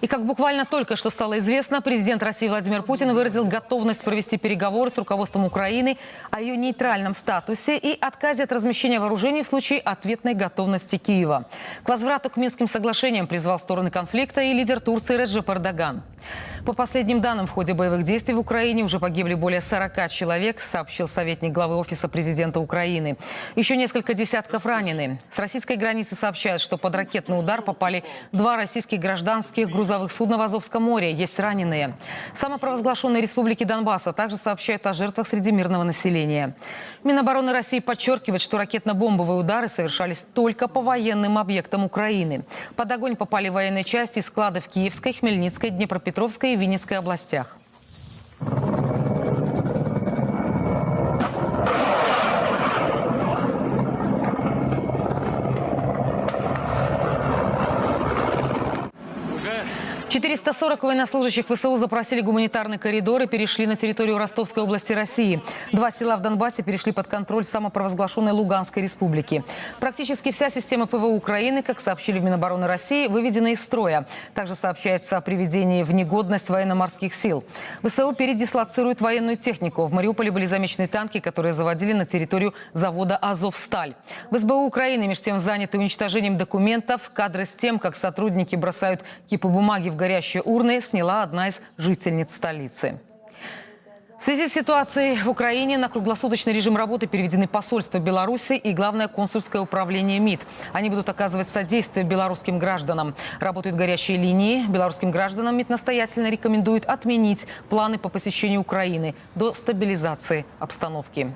И как буквально только что стало известно, президент России Владимир Путин выразил готовность провести переговоры с руководством Украины о ее нейтральном статусе и отказе от размещения вооружений в случае ответной готовности Киева. К возврату к Минским соглашениям призвал стороны конфликта и лидер Турции Реджеп Эрдоган. По последним данным, в ходе боевых действий в Украине уже погибли более 40 человек, сообщил советник главы Офиса президента Украины. Еще несколько десятков ранены. С российской границы сообщают, что под ракетный удар попали два российских гражданских грузовых судна в Азовском море. Есть раненые. Самопровозглашенные республики Донбасса также сообщают о жертвах среди мирного населения. Минобороны России подчеркивает, что ракетно-бомбовые удары совершались только по военным объектам Украины. Под огонь попали военные части и склады в Киевской, Хмельницкой, Днепропетровской и Винницкой областях. 440 военнослужащих ВСУ запросили гуманитарный коридор и перешли на территорию Ростовской области России. Два села в Донбассе перешли под контроль самопровозглашенной Луганской республики. Практически вся система ПВО Украины, как сообщили в Минобороны России, выведена из строя. Также сообщается о приведении в негодность военно-морских сил. ВСУ передислоцирует военную технику. В Мариуполе были замечены танки, которые заводили на территорию завода «Азовсталь». В СБУ Украины между тем заняты уничтожением документов. Кадры с тем, как сотрудники бросают кипы бумаги в горящие урны, сняла одна из жительниц столицы. В связи с ситуацией в Украине на круглосуточный режим работы переведены посольство Беларуси и Главное консульское управление МИД. Они будут оказывать содействие белорусским гражданам. Работают горячие линии. Белорусским гражданам МИД настоятельно рекомендует отменить планы по посещению Украины до стабилизации обстановки.